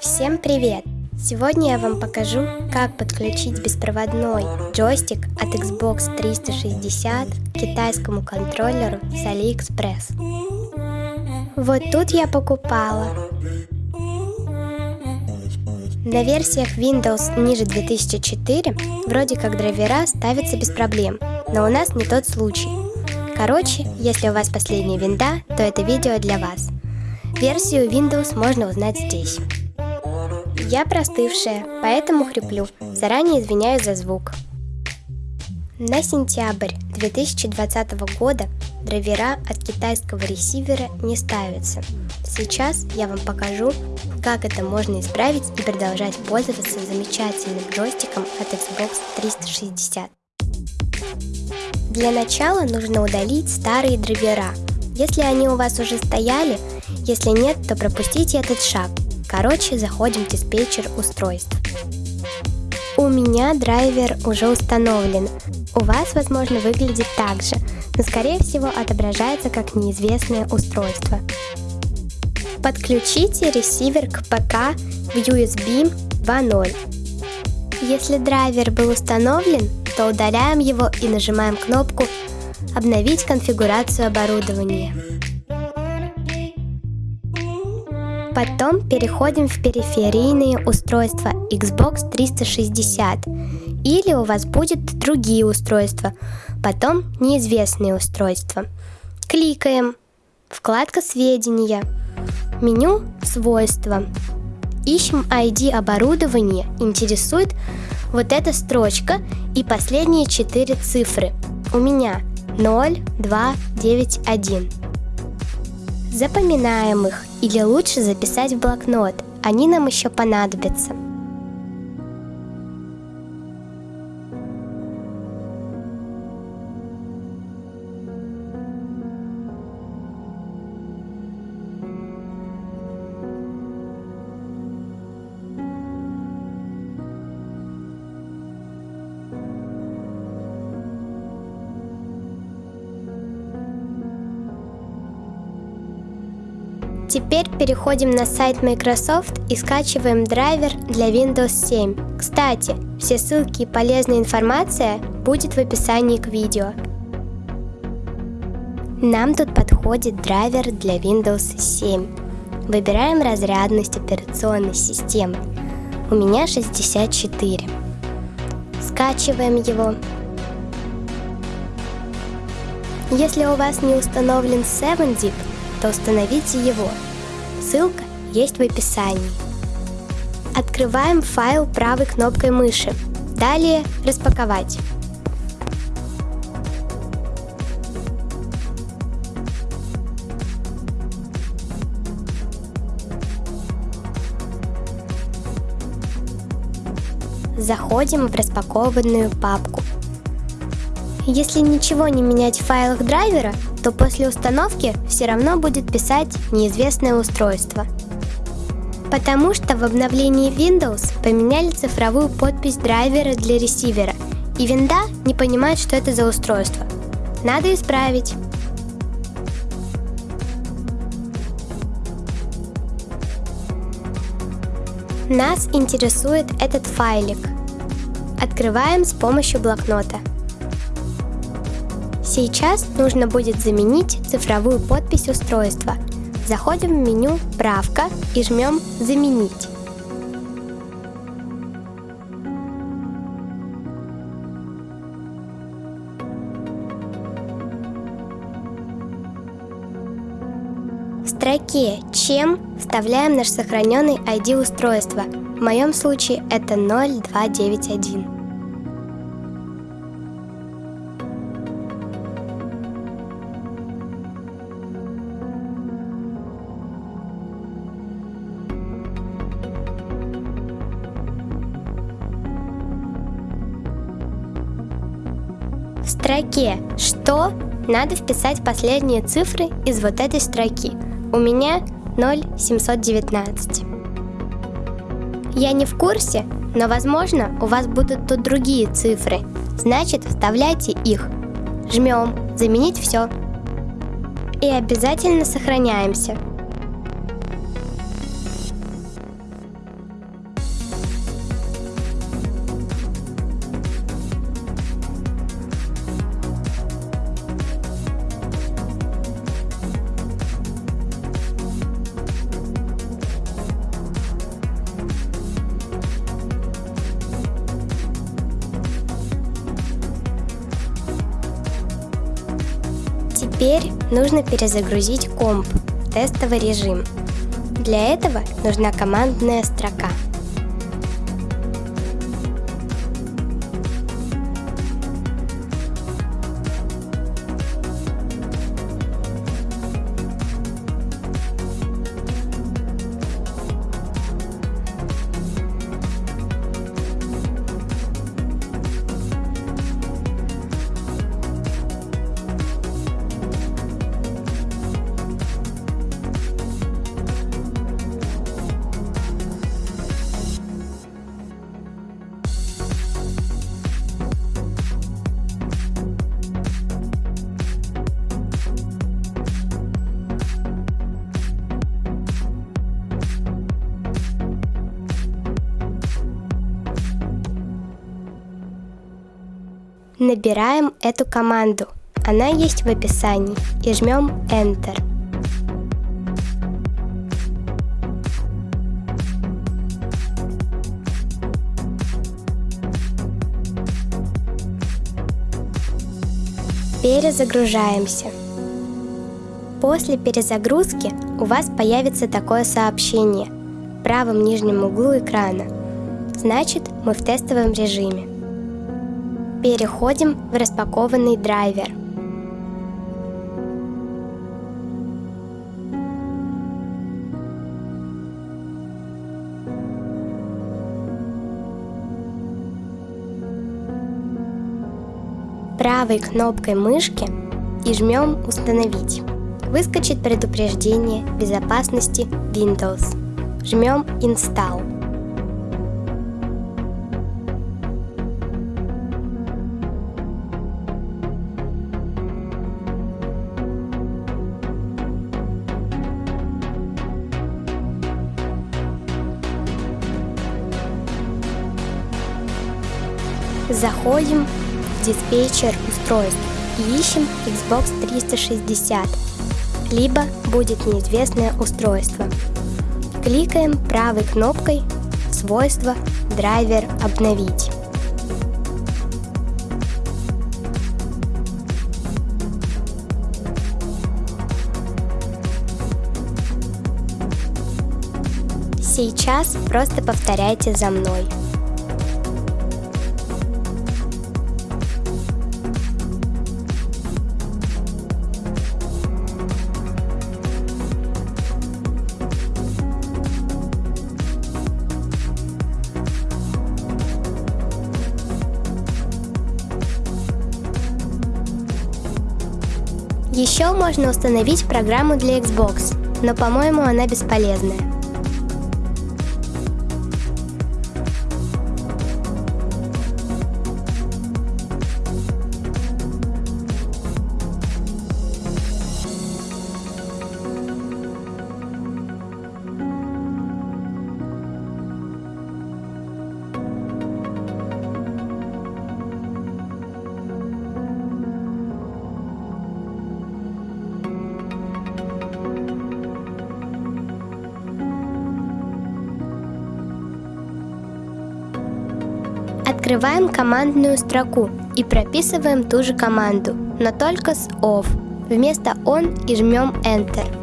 Всем привет! Сегодня я вам покажу, как подключить беспроводной джойстик от Xbox 360 к китайскому контроллеру с AliExpress. Вот тут я покупала. На версиях Windows ниже 2004 вроде как драйвера ставятся без проблем, но у нас не тот случай. Короче, если у вас последняя винда, то это видео для вас. Версию Windows можно узнать здесь. Я простывшая, поэтому хриплю. Заранее извиняюсь за звук. На сентябрь 2020 года драйвера от китайского ресивера не ставятся. Сейчас я вам покажу, как это можно исправить и продолжать пользоваться замечательным джойстиком от Xbox 360. Для начала нужно удалить старые драйвера. Если они у вас уже стояли, если нет, то пропустите этот шаг – Короче, заходим в диспетчер устройств. У меня драйвер уже установлен. У вас, возможно, выглядит так же, но скорее всего отображается как неизвестное устройство. Подключите ресивер к ПК в USB 2.0. Если драйвер был установлен, то удаляем его и нажимаем кнопку «Обновить конфигурацию оборудования». Потом переходим в периферийные устройства Xbox 360. Или у вас будут другие устройства, потом неизвестные устройства. Кликаем. Вкладка «Сведения». Меню «Свойства». Ищем ID оборудования, интересует вот эта строчка и последние четыре цифры. У меня 0, 2, 9, 1. Запоминаем их или лучше записать в блокнот, они нам еще понадобятся. Теперь переходим на сайт Microsoft и скачиваем драйвер для Windows 7. Кстати, все ссылки и полезная информация будет в описании к видео. Нам тут подходит драйвер для Windows 7. Выбираем разрядность операционной системы. У меня 64. Скачиваем его. Если у вас не установлен 7-zip, то установите его. Ссылка есть в описании. Открываем файл правой кнопкой мыши. Далее «Распаковать». Заходим в распакованную папку. Если ничего не менять в файлах драйвера, то после установки все равно будет писать неизвестное устройство. Потому что в обновлении Windows поменяли цифровую подпись драйвера для ресивера, и винда не понимает, что это за устройство. Надо исправить. Нас интересует этот файлик. Открываем с помощью блокнота. Сейчас нужно будет заменить цифровую подпись устройства. Заходим в меню «Правка» и жмем «Заменить». В строке «Чем» вставляем наш сохраненный ID устройства. В моем случае это 0291. Строке «Что» надо вписать последние цифры из вот этой строки. У меня 0719. Я не в курсе, но возможно у вас будут тут другие цифры. Значит, вставляйте их. Жмем «Заменить все». И обязательно сохраняемся. Теперь нужно перезагрузить комп в тестовый режим. Для этого нужна командная строка – Набираем эту команду. Она есть в описании и жмем Enter. Перезагружаемся. После перезагрузки у вас появится такое сообщение в правом нижнем углу экрана. Значит, мы в тестовом режиме. Переходим в распакованный драйвер. Правой кнопкой мышки и жмем «Установить». Выскочит предупреждение безопасности Windows. Жмем «Install». Заходим в диспетчер устройств и ищем Xbox 360, либо будет неизвестное устройство. Кликаем правой кнопкой «Свойства», «Драйвер», «Обновить». Сейчас просто повторяйте за мной. Еще можно установить программу для Xbox, но по-моему она бесполезная. Открываем командную строку и прописываем ту же команду, но только с OFF вместо ON и жмем Enter.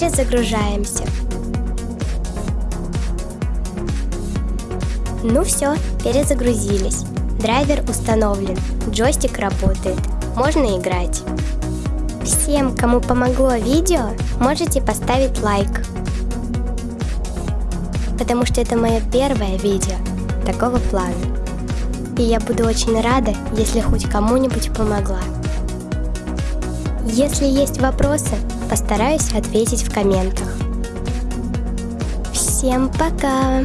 Перезагружаемся. Ну все, перезагрузились. Драйвер установлен, джойстик работает, можно играть. Всем, кому помогло видео, можете поставить лайк. Потому что это мое первое видео такого плана. И я буду очень рада, если хоть кому-нибудь помогла. Если есть вопросы, постараюсь ответить в комментах. Всем пока!